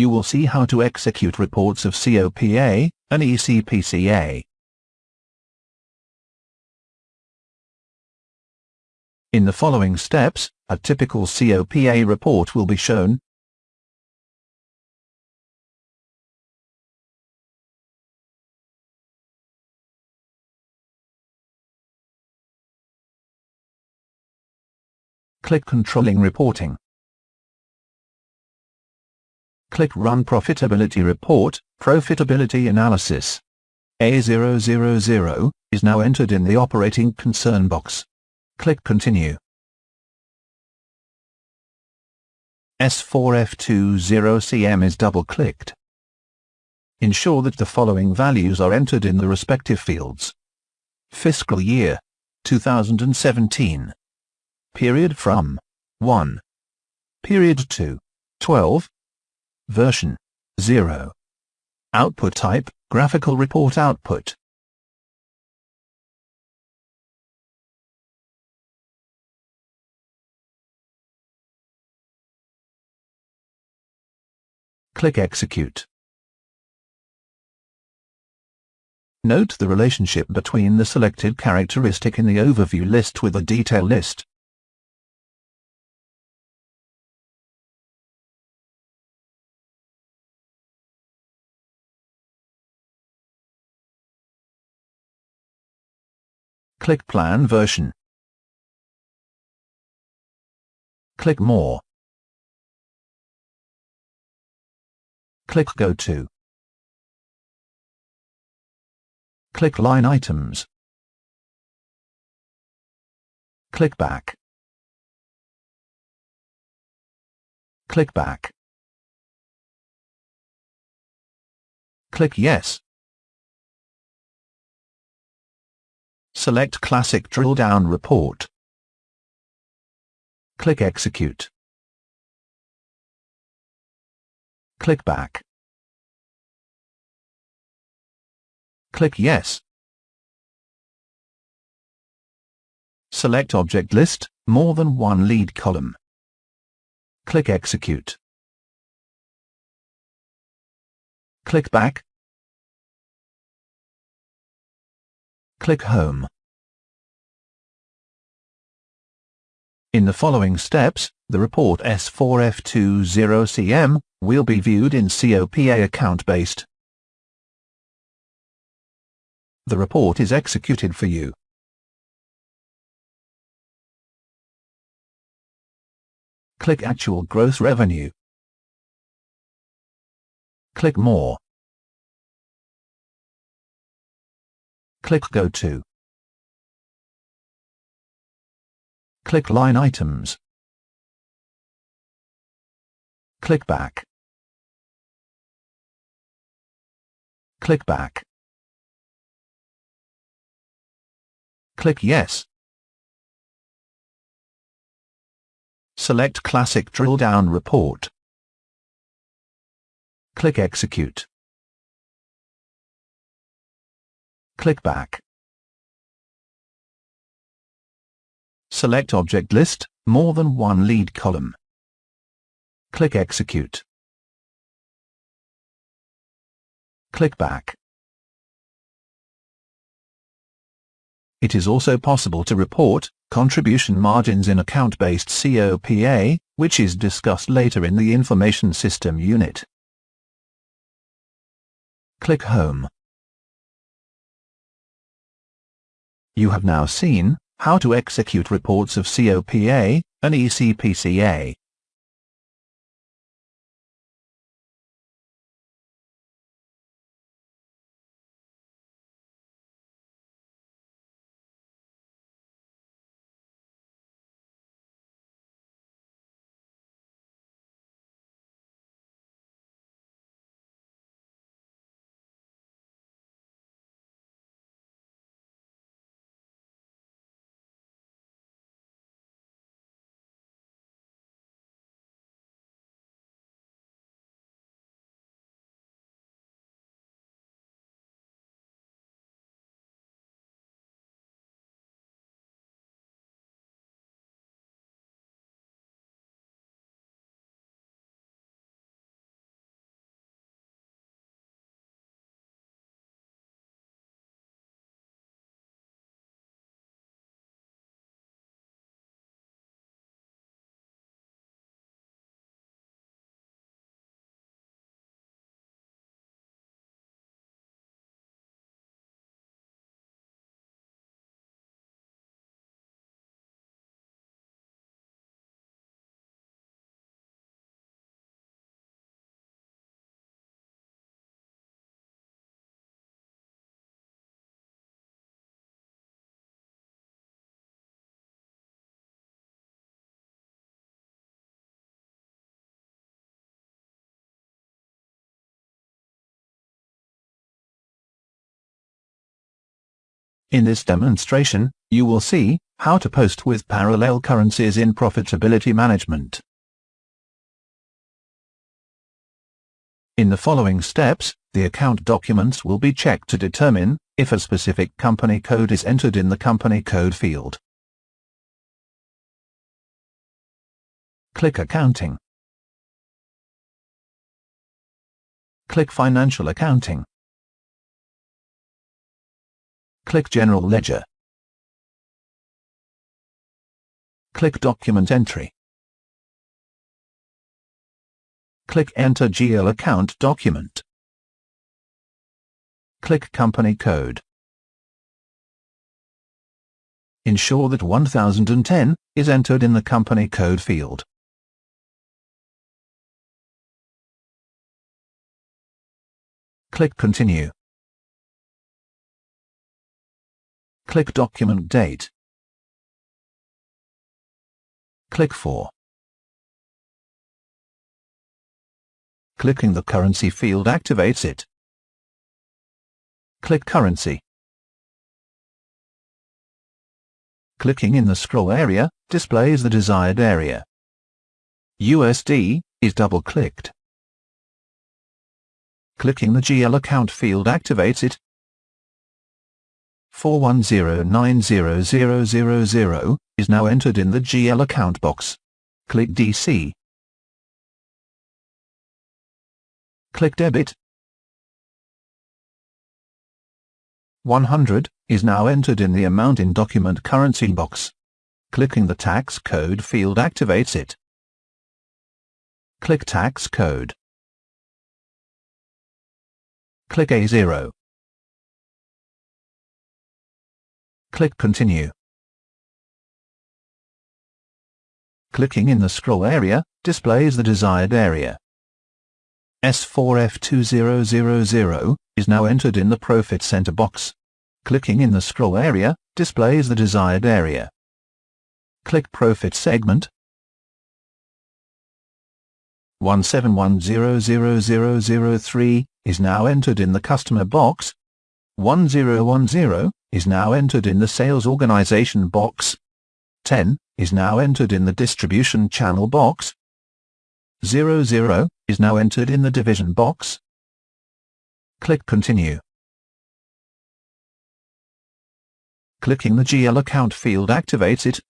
you will see how to execute reports of COPA and ECPCA. In the following steps, a typical COPA report will be shown. Click Controlling Reporting. Click Run Profitability Report, Profitability Analysis. A000 is now entered in the Operating Concern box. Click Continue. S4F20CM is double-clicked. Ensure that the following values are entered in the respective fields. Fiscal year 2017. Period from 1. Period to 12. Version 0. Output type, graphical report output. Click Execute. Note the relationship between the selected characteristic in the overview list with the detail list. Click Plan Version. Click More. Click Go To. Click Line Items. Click Back. Click Back. Click Yes. Select Classic Drill Down Report. Click Execute. Click Back. Click Yes. Select Object List, more than one lead column. Click Execute. Click Back. Click Home. In the following steps, the report S4F20CM will be viewed in COPA account-based. The report is executed for you. Click Actual Gross Revenue. Click More. Click Go To. Click Line Items. Click Back. Click Back. Click Yes. Select Classic Drill Down Report. Click Execute. Click Back. Select Object List, more than one lead column. Click Execute. Click Back. It is also possible to report contribution margins in account-based COPA, which is discussed later in the Information System unit. Click Home. You have now seen how to execute reports of COPA and ECPCA. In this demonstration, you will see how to post with parallel currencies in profitability management. In the following steps, the account documents will be checked to determine if a specific company code is entered in the company code field. Click Accounting. Click Financial Accounting. Click General Ledger. Click Document Entry. Click Enter GL Account Document. Click Company Code. Ensure that 1010 is entered in the Company Code field. Click Continue. Click Document Date. Click For. Clicking the currency field activates it. Click Currency. Clicking in the scroll area displays the desired area. USD is double-clicked. Clicking the GL account field activates it. 410900000 is now entered in the GL account box. Click DC. Click Debit. 100 is now entered in the amount in document currency box. Clicking the tax code field activates it. Click tax code. Click A0. Click Continue. Clicking in the scroll area displays the desired area. S4F2000 is now entered in the Profit Center box. Clicking in the scroll area displays the desired area. Click Profit Segment. 1710003 is now entered in the Customer box. 1010 is now entered in the Sales Organization box. 10 is now entered in the Distribution Channel box. 00 is now entered in the division box. Click Continue. Clicking the GL account field activates it.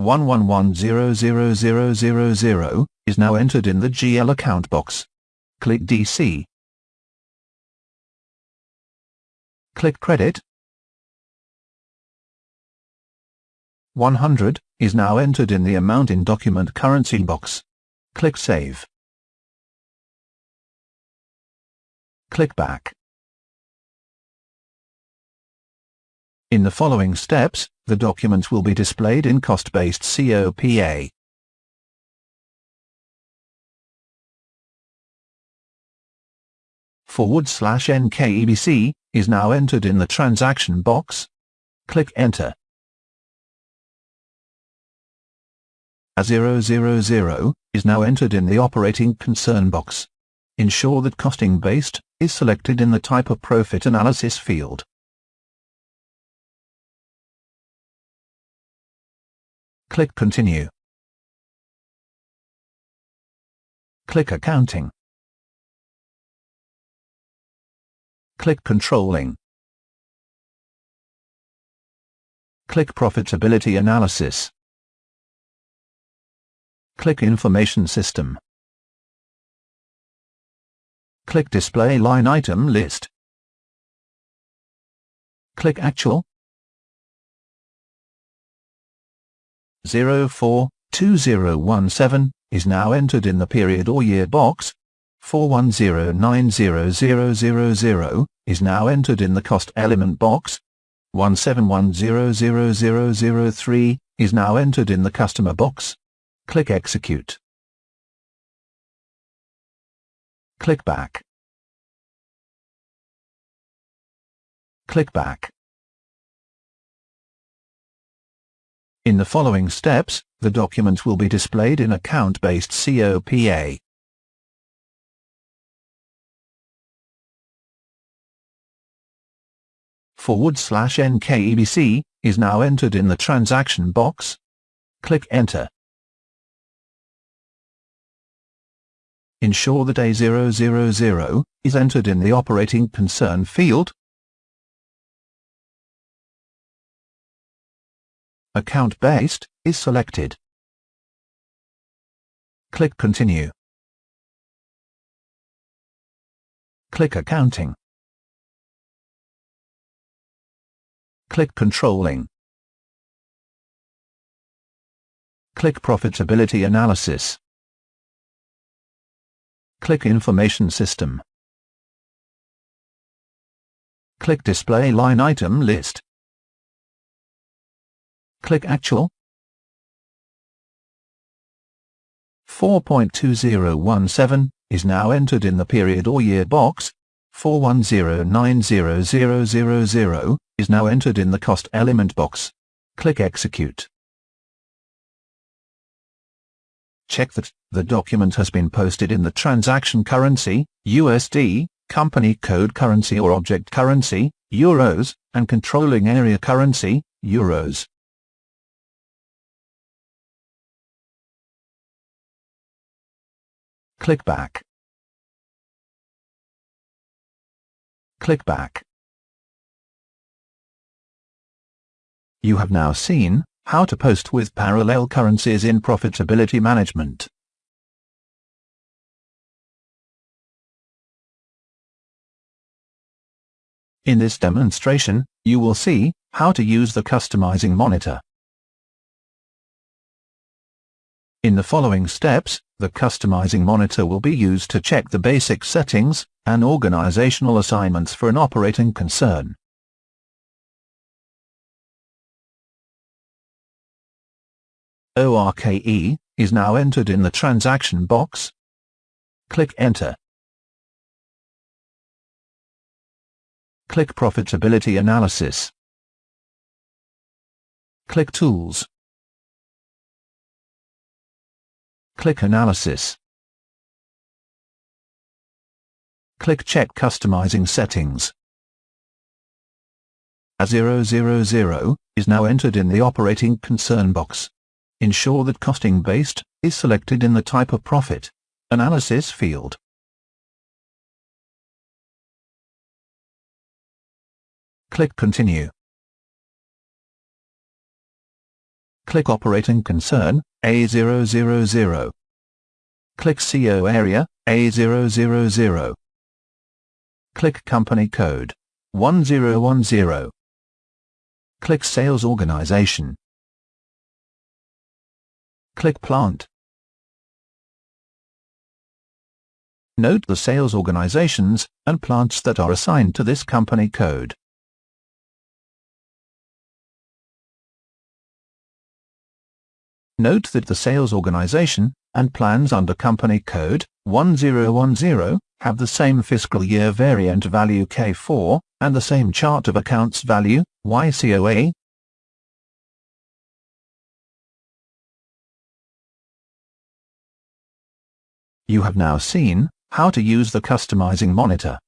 1110000 is now entered in the GL account box. Click DC. Click Credit. 100 is now entered in the amount in document currency box. Click Save. Click Back. In the following steps, the document will be displayed in cost-based COPA. Forward slash NKEBC is now entered in the transaction box. Click Enter. A000 is now entered in the operating concern box. Ensure that costing based is selected in the type of profit analysis field. Click Continue. Click Accounting. Click Controlling. Click Profitability Analysis. Click Information System. Click Display Line Item List. Click Actual. 042017 is now entered in the period or year box. 410900000 is now entered in the cost element box. 17100003 is now entered in the customer box. Click Execute. Click Back. Click Back. In the following steps, the document will be displayed in account-based COPA. Forward slash NKEBC is now entered in the transaction box. Click Enter. Ensure that A000 is entered in the operating concern field. Account Based is selected. Click Continue. Click Accounting. Click Controlling. Click Profitability Analysis. Click Information System. Click Display Line Item List. Click Actual. 4.2017 is now entered in the period or year box. 410900000 is now entered in the cost element box. Click Execute. Check that the document has been posted in the transaction currency, USD, company code currency or object currency, Euros, and controlling area currency, Euros. Click Back. Click Back. You have now seen how to post with parallel currencies in profitability management. In this demonstration, you will see how to use the customizing monitor. In the following steps, the customizing monitor will be used to check the basic settings and organizational assignments for an operating concern. ORKE is now entered in the transaction box. Click Enter. Click Profitability Analysis. Click Tools. Click Analysis. Click Check Customizing Settings. A000 is now entered in the Operating Concern box. Ensure that Costing Based is selected in the Type of Profit Analysis field. Click Continue. Click Operating Concern, A000. Click CO Area, A000. Click Company Code, 1010. Click Sales Organization. Click Plant. Note the sales organizations and plants that are assigned to this company code. Note that the sales organization and plans under company code 1010 have the same fiscal year variant value K4 and the same chart of accounts value YCOA You have now seen how to use the customizing monitor.